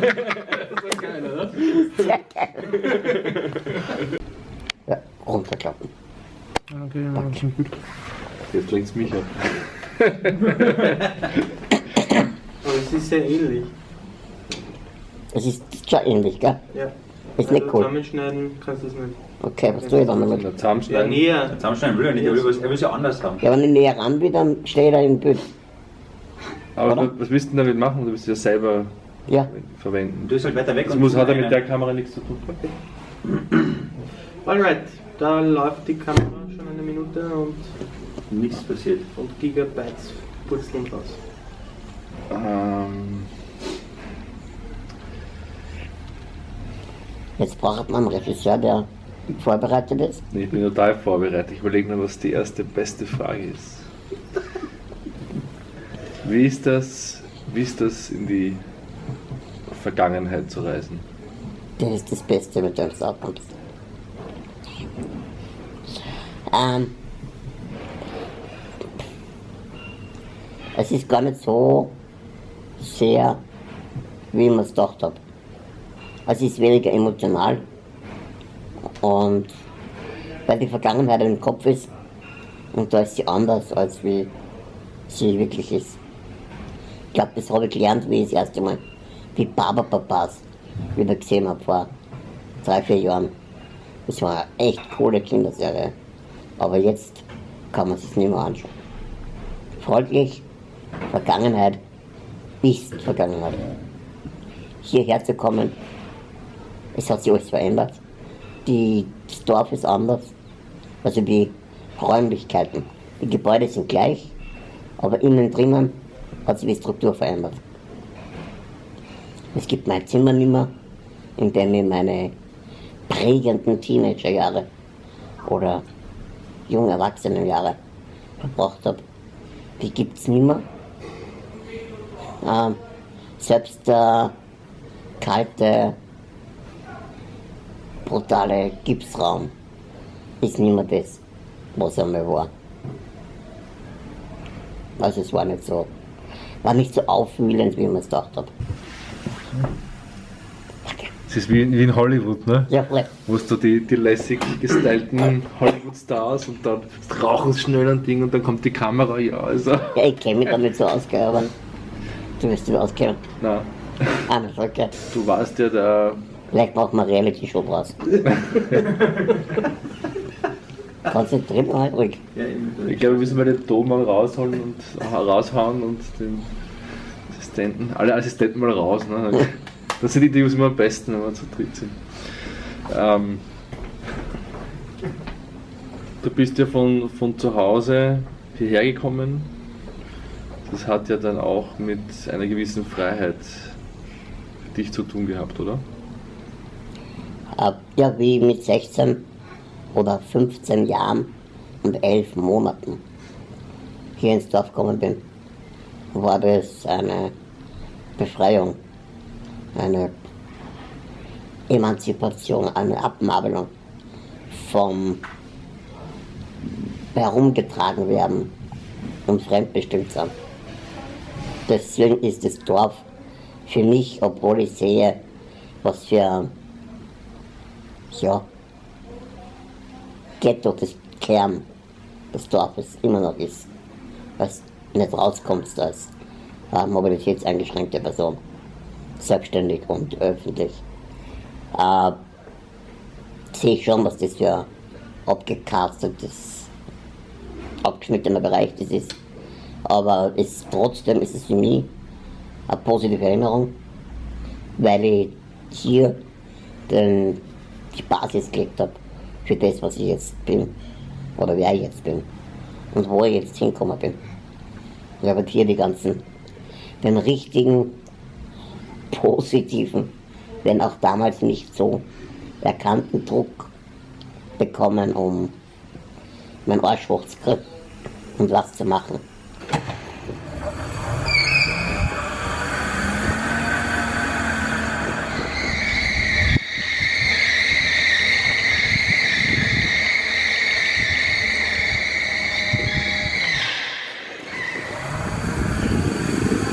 war geil, oder? Sehr geil. Ja, runterklappen. Okay, ja, schon gut. Jetzt lenkt mich ab. Aber es ist sehr ähnlich. Es ist schon ähnlich, gell? Ja. Ist nicht du cool. Zusammenschneiden kannst du es nicht. Okay, was tue ich dann damit? der Ja, näher. Zusammenschneiden will er nicht, er will, er will es ja anders haben. Ja, wenn ich näher ran will, dann stehe ich da im Bild. Aber Oder? was, was willst du denn damit machen? Du willst ja selber Ja, verwenden. Du bist halt weiter weg Das und muss, hat ja eine- mit der Kamera nichts zu tun. Alright, da läuft die Kamera schon eine Minute und, nichts passiert. und Gigabytes purzeln raus. Ähm, jetzt braucht man einen Regisseur, der vorbereitet ist. nee, ich bin total vorbereitet. Ich überlege nur, was die erste beste Frage ist. Wie ist das, wie ist das in die Vergangenheit zu reisen? Das ist das Beste, mit dem du aufkommst. Ähm, es ist gar nicht so sehr, wie mir es gedacht habe. Es ist weniger emotional. Und weil die Vergangenheit im Kopf ist und da ist sie anders, als wie sie wirklich ist. Ich glaube, das habe ich gelernt, wie ich das erste Mal die Barberpapas wieder gesehen habe vor drei, vier Jahren. Das war eine echt coole Kinderserie. Aber jetzt kann man sich nicht mehr anschauen. Folglich, Vergangenheit ist Vergangenheit. Hierher zu kommen, es hat sich alles verändert. Die, das Dorf ist anders. Also die Räumlichkeiten. Die Gebäude sind gleich, aber innen drinnen hat sich die Struktur verändert. Es gibt mein Zimmer nicht mehr, in dem ich meine prägenden Teenagerjahre oder junge Erwachsenenjahre verbracht habe. Die gibt es nicht mehr. Ähm, selbst der kalte, brutale Gipsraum ist nicht mehr das, was einmal war. Also es war nicht so, war nicht so aufwühlend, wie man es gedacht hat. Es ist wie, wie in Hollywood, ne? Ja, voll. Wo du die, die lässig gestylten Hollywood-Stars und dann rauchen sie schnell ein Ding und dann kommt die Kamera, ja, also. Ja, ich kenne mich damit so aus, aber du wirst dich auskennen. Na, Ah, das ist okay. du warst ja der. Vielleicht machen wir Reality-Show draus. Konzentriert mal halt ruhig. Ja. Ich glaube, wir müssen mal den Ton mal rausholen und raushauen und den Assistenten, alle Assistenten mal raus. Ne? Das sind die Interviews immer am besten, wenn wir zu dritt sind. Ähm, du bist ja von, von zu Hause hierher gekommen. Das hat ja dann auch mit einer gewissen Freiheit für dich zu tun gehabt, oder? Äh, Ja, wie mit 16 oder 15 Jahren und 11 Monaten hier ins Dorf gekommen bin, war das eine Befreiung, eine Emanzipation, eine Abnabelung vom herumgetragen werden und fremdbestimmt sein. Deswegen ist das Dorf für mich, obwohl ich sehe, was für ja, Ghetto des Kern des Dorfes immer noch ist, was nicht rauskommst als äh, mobilitätseingeschränkte Person, selbstständig und öffentlich. Äh, sehe ich schon, was das für ein abgecastetes, abgeschnittener Bereich das ist. Aber es, trotzdem ist es für mich eine positive Erinnerung, weil ich hier den, die Basis gelegt habe für das, was ich jetzt bin oder wer ich jetzt bin und wo ich jetzt hingekommen bin. Ich habe hier die ganzen, den richtigen, positiven, wenn auch damals nicht so erkannten Druck bekommen, um meinen Arsch hochzukriegen und was zu machen.